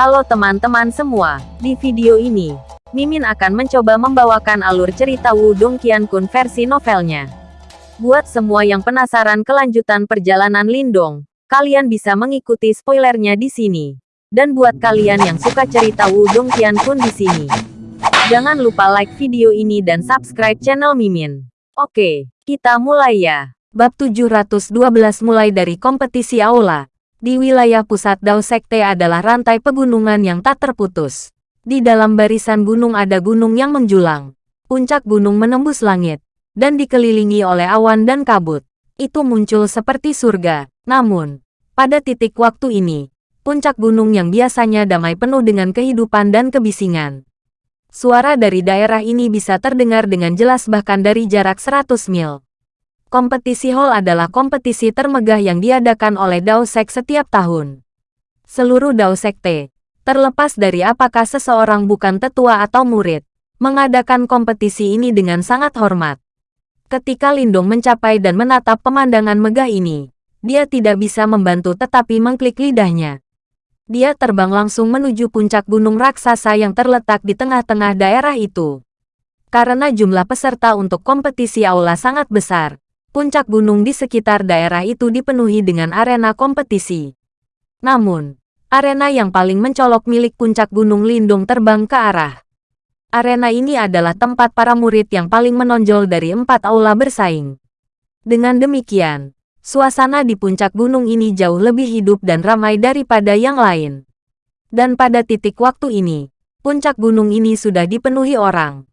Halo teman-teman semua, di video ini, Mimin akan mencoba membawakan alur cerita Wudong Qiankun versi novelnya. Buat semua yang penasaran kelanjutan perjalanan Lindong, kalian bisa mengikuti spoilernya di sini. Dan buat kalian yang suka cerita Wudong Qiankun di sini, jangan lupa like video ini dan subscribe channel Mimin. Oke, kita mulai ya. Bab 712 mulai dari kompetisi aula. Di wilayah pusat Dao Sekte adalah rantai pegunungan yang tak terputus. Di dalam barisan gunung ada gunung yang menjulang. Puncak gunung menembus langit, dan dikelilingi oleh awan dan kabut. Itu muncul seperti surga. Namun, pada titik waktu ini, puncak gunung yang biasanya damai penuh dengan kehidupan dan kebisingan. Suara dari daerah ini bisa terdengar dengan jelas bahkan dari jarak 100 mil. Kompetisi Hall adalah kompetisi termegah yang diadakan oleh Dao Sek setiap tahun. Seluruh Dao Sekte, terlepas dari apakah seseorang bukan tetua atau murid, mengadakan kompetisi ini dengan sangat hormat. Ketika Lindong mencapai dan menatap pemandangan megah ini, dia tidak bisa membantu tetapi mengklik lidahnya. Dia terbang langsung menuju puncak gunung raksasa yang terletak di tengah-tengah daerah itu. Karena jumlah peserta untuk kompetisi aula sangat besar, puncak gunung di sekitar daerah itu dipenuhi dengan arena kompetisi. Namun, arena yang paling mencolok milik puncak gunung Lindung terbang ke arah. Arena ini adalah tempat para murid yang paling menonjol dari empat aula bersaing. Dengan demikian, suasana di puncak gunung ini jauh lebih hidup dan ramai daripada yang lain. Dan pada titik waktu ini, puncak gunung ini sudah dipenuhi orang.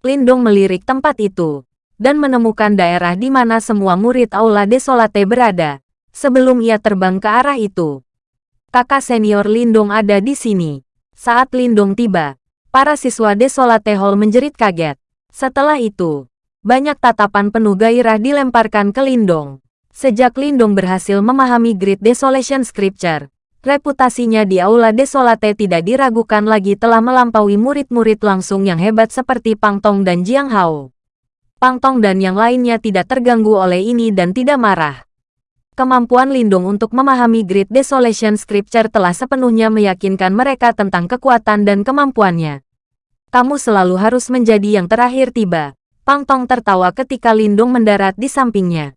Lindong melirik tempat itu, dan menemukan daerah di mana semua murid Aula Desolate berada, sebelum ia terbang ke arah itu. Kakak senior Lindong ada di sini. Saat Lindong tiba, para siswa Desolate Hall menjerit kaget. Setelah itu, banyak tatapan penuh gairah dilemparkan ke Lindong. Sejak Lindong berhasil memahami Great Desolation Scripture, reputasinya di Aula Desolate tidak diragukan lagi telah melampaui murid-murid langsung yang hebat seperti Pang Tong dan Jiang Hao. Pang Tong dan yang lainnya tidak terganggu oleh ini dan tidak marah. Kemampuan Lindung untuk memahami Great Desolation Scripture telah sepenuhnya meyakinkan mereka tentang kekuatan dan kemampuannya. Kamu selalu harus menjadi yang terakhir tiba. Pang Tong tertawa ketika Lindung mendarat di sampingnya.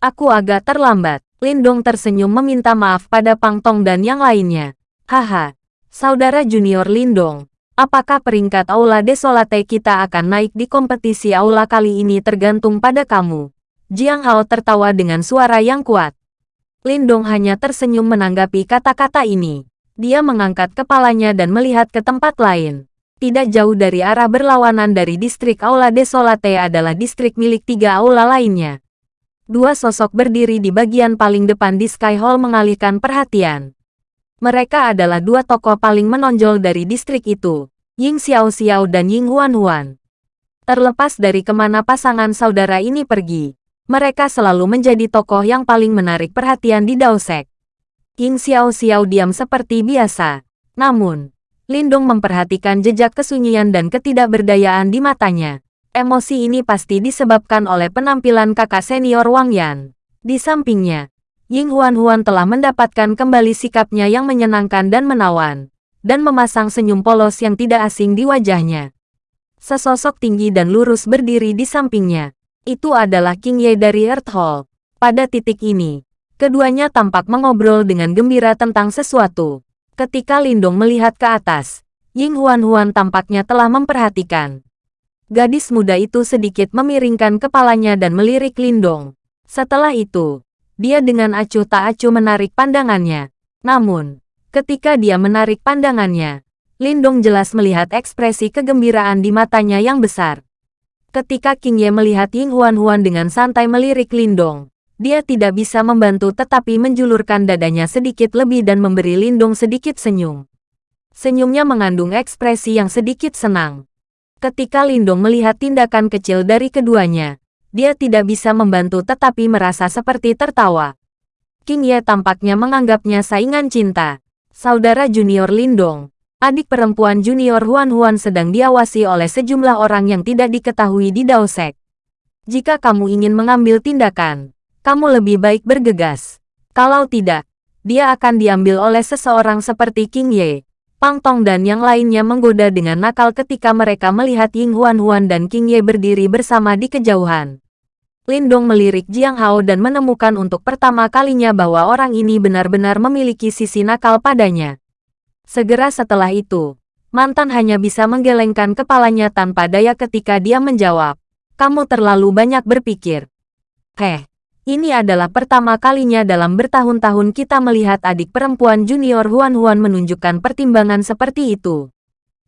Aku agak terlambat. Lindung tersenyum meminta maaf pada Pang Tong dan yang lainnya. Haha, saudara junior Lindong, Apakah peringkat Aula Desolate kita akan naik di kompetisi Aula kali ini tergantung pada kamu. Jiang Hao tertawa dengan suara yang kuat. Lindong hanya tersenyum menanggapi kata-kata ini. Dia mengangkat kepalanya dan melihat ke tempat lain. Tidak jauh dari arah berlawanan dari distrik Aula Desolate adalah distrik milik tiga aula lainnya. Dua sosok berdiri di bagian paling depan di Sky Hall mengalihkan perhatian. Mereka adalah dua tokoh paling menonjol dari distrik itu, Ying Xiao Xiao dan Ying Huan Huan. Terlepas dari ke mana pasangan saudara ini pergi, mereka selalu menjadi tokoh yang paling menarik perhatian di Daosek. Ying Xiao Xiao diam seperti biasa. Namun, Lindung memperhatikan jejak kesunyian dan ketidakberdayaan di matanya. Emosi ini pasti disebabkan oleh penampilan kakak senior Wang Yan. Di sampingnya, Ying Huan Huan telah mendapatkan kembali sikapnya yang menyenangkan dan menawan, dan memasang senyum polos yang tidak asing di wajahnya. Sesosok tinggi dan lurus berdiri di sampingnya. Itu adalah King Ye dari Earth Hall. Pada titik ini, keduanya tampak mengobrol dengan gembira tentang sesuatu. Ketika Lindong melihat ke atas, Ying Huan Huan tampaknya telah memperhatikan. Gadis muda itu sedikit memiringkan kepalanya dan melirik Lindong. Setelah itu, dia dengan acuh tak acuh menarik pandangannya. Namun, ketika dia menarik pandangannya, Lindong jelas melihat ekspresi kegembiraan di matanya yang besar. Ketika King Ye melihat Ying Huan Huan dengan santai melirik Lindong, dia tidak bisa membantu tetapi menjulurkan dadanya sedikit lebih dan memberi Lindong sedikit senyum. Senyumnya mengandung ekspresi yang sedikit senang. Ketika Lindong melihat tindakan kecil dari keduanya, dia tidak bisa membantu tetapi merasa seperti tertawa. King Ye tampaknya menganggapnya saingan cinta. Saudara junior Lindong, adik perempuan junior Huan Huan sedang diawasi oleh sejumlah orang yang tidak diketahui di Daosek. Jika kamu ingin mengambil tindakan, kamu lebih baik bergegas. Kalau tidak, dia akan diambil oleh seseorang seperti King Ye. Pang Tong dan yang lainnya menggoda dengan nakal ketika mereka melihat Ying Huan Huan dan King Ye berdiri bersama di kejauhan. Lindong melirik Jiang Hao dan menemukan untuk pertama kalinya bahwa orang ini benar-benar memiliki sisi nakal padanya. Segera setelah itu, mantan hanya bisa menggelengkan kepalanya tanpa daya ketika dia menjawab, kamu terlalu banyak berpikir. Heh, ini adalah pertama kalinya dalam bertahun-tahun kita melihat adik perempuan junior Huan Huan menunjukkan pertimbangan seperti itu.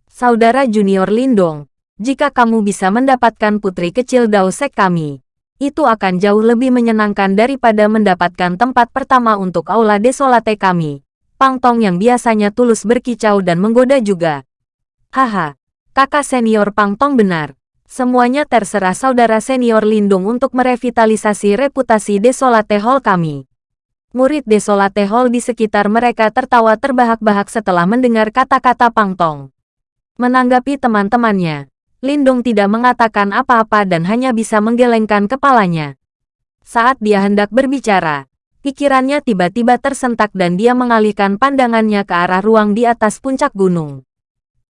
Saudara junior Lindong, jika kamu bisa mendapatkan putri kecil Dao Sek kami, itu akan jauh lebih menyenangkan daripada mendapatkan tempat pertama untuk aula desolate kami. Pang Tong yang biasanya tulus berkicau dan menggoda juga. Haha, kakak senior Pang Tong benar. Semuanya terserah saudara senior Lindung untuk merevitalisasi reputasi Desolate Hall kami. Murid Desolate Hall di sekitar mereka tertawa terbahak-bahak setelah mendengar kata-kata Pang Tong. Menanggapi teman-temannya, Lindung tidak mengatakan apa-apa dan hanya bisa menggelengkan kepalanya. Saat dia hendak berbicara, pikirannya tiba-tiba tersentak dan dia mengalihkan pandangannya ke arah ruang di atas puncak gunung.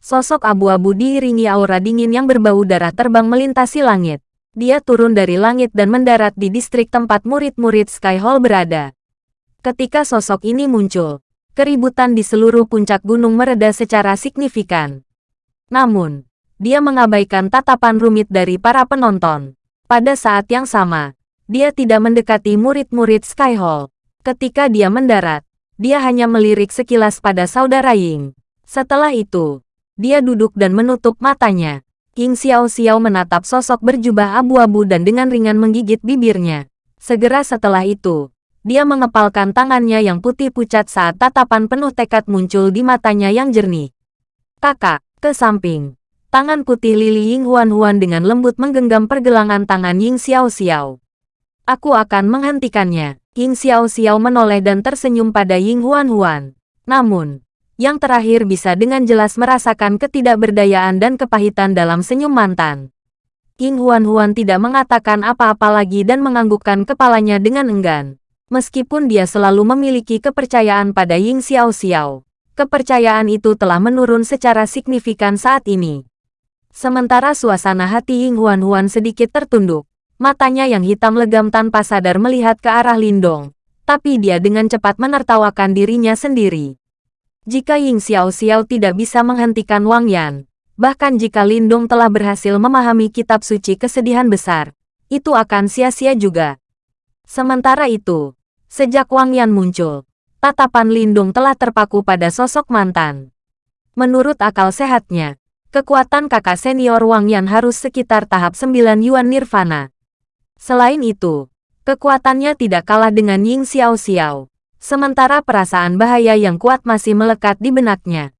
Sosok abu-abu diiringi aura dingin yang berbau darah terbang melintasi langit. Dia turun dari langit dan mendarat di distrik tempat murid-murid Sky Hall berada. Ketika sosok ini muncul, keributan di seluruh puncak gunung mereda secara signifikan. Namun, dia mengabaikan tatapan rumit dari para penonton. Pada saat yang sama, dia tidak mendekati murid-murid Sky Hall. Ketika dia mendarat, dia hanya melirik sekilas pada saudara Ying. Setelah itu, dia duduk dan menutup matanya. King Xiao Xiao menatap sosok berjubah abu-abu dan dengan ringan menggigit bibirnya. Segera setelah itu, dia mengepalkan tangannya yang putih pucat saat tatapan penuh tekad muncul di matanya yang jernih. Kakak, ke samping. Tangan putih Lili Ying Huan Huan dengan lembut menggenggam pergelangan tangan Ying Xiao Xiao. Aku akan menghentikannya. Ying Xiao Xiao menoleh dan tersenyum pada Ying Huan Huan. Namun, yang terakhir bisa dengan jelas merasakan ketidakberdayaan dan kepahitan dalam senyum mantan. Ying Huan Huan tidak mengatakan apa-apa lagi dan menganggukkan kepalanya dengan enggan. Meskipun dia selalu memiliki kepercayaan pada Ying Xiao Xiao, kepercayaan itu telah menurun secara signifikan saat ini. Sementara suasana hati Ying Huan Huan sedikit tertunduk. Matanya yang hitam legam tanpa sadar melihat ke arah Lindong. Tapi dia dengan cepat menertawakan dirinya sendiri. Jika Ying Xiao Xiao tidak bisa menghentikan Wang Yan, bahkan jika Lindong telah berhasil memahami kitab suci kesedihan besar, itu akan sia-sia juga. Sementara itu, sejak Wang Yan muncul, tatapan Lindong telah terpaku pada sosok mantan. Menurut akal sehatnya, Kekuatan kakak senior Wang Yan harus sekitar tahap 9 Yuan Nirvana. Selain itu, kekuatannya tidak kalah dengan Ying Xiao Xiao. Sementara perasaan bahaya yang kuat masih melekat di benaknya.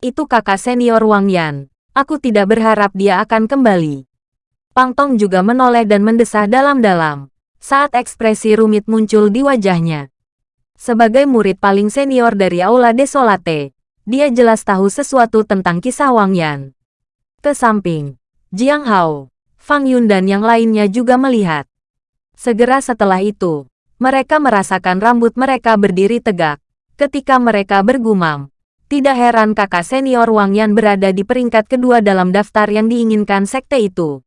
Itu kakak senior Wang Yan. Aku tidak berharap dia akan kembali. Pang Tong juga menoleh dan mendesah dalam-dalam. Saat ekspresi rumit muncul di wajahnya. Sebagai murid paling senior dari Aula Desolate, dia jelas tahu sesuatu tentang kisah Wang Yan. Ke samping, Jiang Hao, Fang Yun dan yang lainnya juga melihat. Segera setelah itu, mereka merasakan rambut mereka berdiri tegak. Ketika mereka bergumam, tidak heran kakak senior Wang Yan berada di peringkat kedua dalam daftar yang diinginkan sekte itu.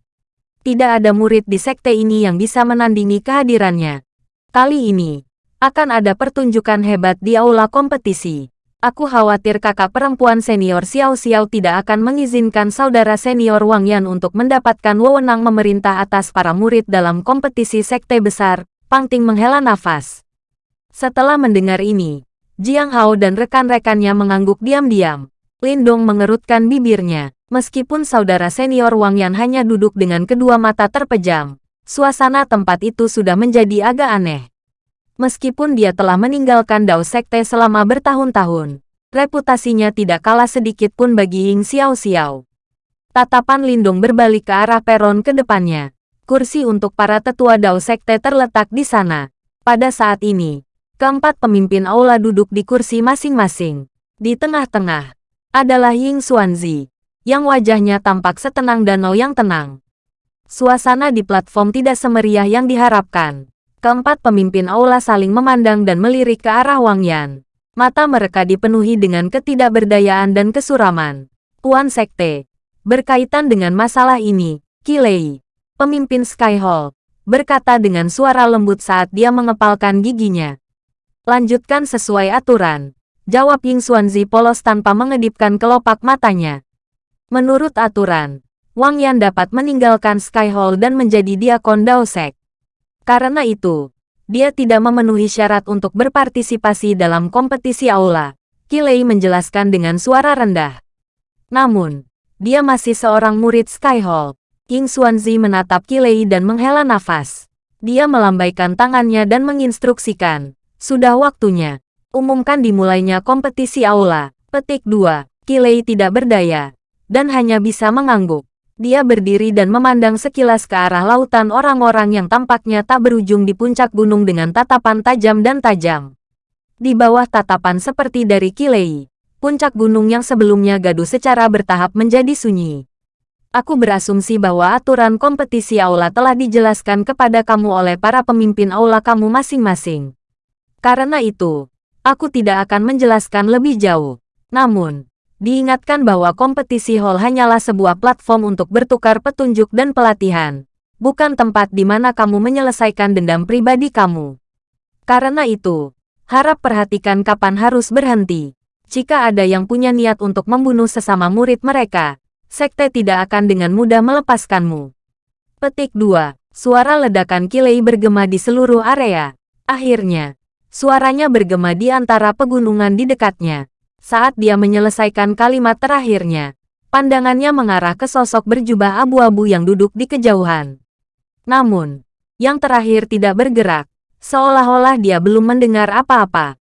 Tidak ada murid di sekte ini yang bisa menandingi kehadirannya. Kali ini, akan ada pertunjukan hebat di aula kompetisi. Aku khawatir kakak perempuan senior Xiao Xiao tidak akan mengizinkan saudara senior Wang Yan untuk mendapatkan wewenang memerintah atas para murid dalam kompetisi sekte besar. Pang Ting menghela nafas. Setelah mendengar ini, Jiang Hao dan rekan-rekannya mengangguk diam-diam. Lindong mengerutkan bibirnya. Meskipun saudara senior Wang Yan hanya duduk dengan kedua mata terpejam, suasana tempat itu sudah menjadi agak aneh. Meskipun dia telah meninggalkan Dao Sekte selama bertahun-tahun, reputasinya tidak kalah sedikit pun bagi Ying Xiao Xiao. Tatapan Lindung berbalik ke arah peron ke depannya. Kursi untuk para tetua Dao Sekte terletak di sana. Pada saat ini, keempat pemimpin aula duduk di kursi masing-masing. Di tengah-tengah, adalah Ying Xuanzi, yang wajahnya tampak setenang danau yang tenang. Suasana di platform tidak semeriah yang diharapkan. Keempat pemimpin aula saling memandang dan melirik ke arah Wang Yan. Mata mereka dipenuhi dengan ketidakberdayaan dan kesuraman. Tuan Sekte. Berkaitan dengan masalah ini, Kilei, pemimpin Sky Hall, berkata dengan suara lembut saat dia mengepalkan giginya. Lanjutkan sesuai aturan. Jawab Ying Xuanzi polos tanpa mengedipkan kelopak matanya. Menurut aturan, Wang Yan dapat meninggalkan Sky Hall dan menjadi diakon Daosek. Karena itu, dia tidak memenuhi syarat untuk berpartisipasi dalam kompetisi aula. Kilei menjelaskan dengan suara rendah. Namun, dia masih seorang murid Sky King Xuanzi menatap Kilei dan menghela nafas. Dia melambaikan tangannya dan menginstruksikan. Sudah waktunya. Umumkan dimulainya kompetisi aula. Petik 2. Kilei tidak berdaya. Dan hanya bisa mengangguk. Dia berdiri dan memandang sekilas ke arah lautan orang-orang yang tampaknya tak berujung di puncak gunung dengan tatapan tajam dan tajam. Di bawah tatapan seperti dari Kilei, puncak gunung yang sebelumnya gaduh secara bertahap menjadi sunyi. Aku berasumsi bahwa aturan kompetisi aula telah dijelaskan kepada kamu oleh para pemimpin aula kamu masing-masing. Karena itu, aku tidak akan menjelaskan lebih jauh. Namun, Diingatkan bahwa kompetisi hall hanyalah sebuah platform untuk bertukar petunjuk dan pelatihan, bukan tempat di mana kamu menyelesaikan dendam pribadi kamu. Karena itu, harap perhatikan kapan harus berhenti. Jika ada yang punya niat untuk membunuh sesama murid mereka, sekte tidak akan dengan mudah melepaskanmu. Petik 2. Suara ledakan kilei bergema di seluruh area. Akhirnya, suaranya bergema di antara pegunungan di dekatnya. Saat dia menyelesaikan kalimat terakhirnya, pandangannya mengarah ke sosok berjubah abu-abu yang duduk di kejauhan. Namun, yang terakhir tidak bergerak, seolah-olah dia belum mendengar apa-apa.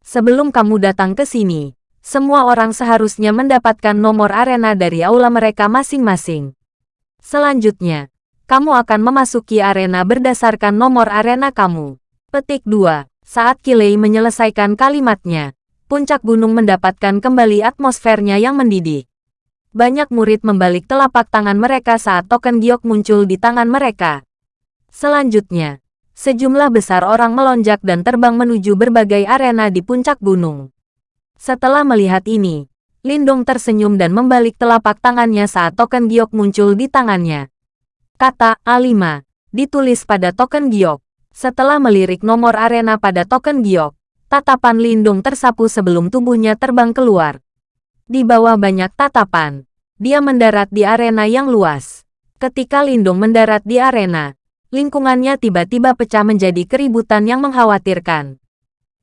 Sebelum kamu datang ke sini, semua orang seharusnya mendapatkan nomor arena dari aula mereka masing-masing. Selanjutnya, kamu akan memasuki arena berdasarkan nomor arena kamu. Petik 2. Saat Kilei menyelesaikan kalimatnya, puncak gunung mendapatkan kembali atmosfernya yang mendidih. Banyak murid membalik telapak tangan mereka saat token giok muncul di tangan mereka. Selanjutnya, sejumlah besar orang melonjak dan terbang menuju berbagai arena di puncak gunung. Setelah melihat ini, Lindong tersenyum dan membalik telapak tangannya saat token giok muncul di tangannya. Kata A5 ditulis pada token giok. Setelah melirik nomor arena pada token giok, Tatapan Lindung tersapu sebelum tubuhnya terbang keluar. Di bawah banyak tatapan, dia mendarat di arena yang luas. Ketika Lindung mendarat di arena, lingkungannya tiba-tiba pecah menjadi keributan yang mengkhawatirkan.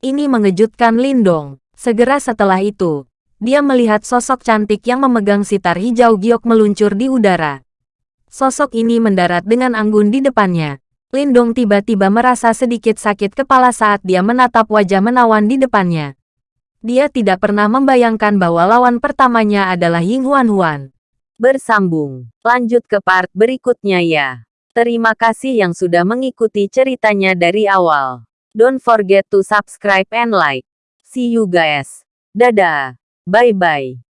Ini mengejutkan Lindong. Segera setelah itu, dia melihat sosok cantik yang memegang sitar hijau giok meluncur di udara. Sosok ini mendarat dengan anggun di depannya. Lindong tiba-tiba merasa sedikit sakit kepala saat dia menatap wajah menawan di depannya. Dia tidak pernah membayangkan bahwa lawan pertamanya adalah Ying Huan Huan. Bersambung. Lanjut ke part berikutnya ya. Terima kasih yang sudah mengikuti ceritanya dari awal. Don't forget to subscribe and like. See you guys. Dadah. Bye-bye.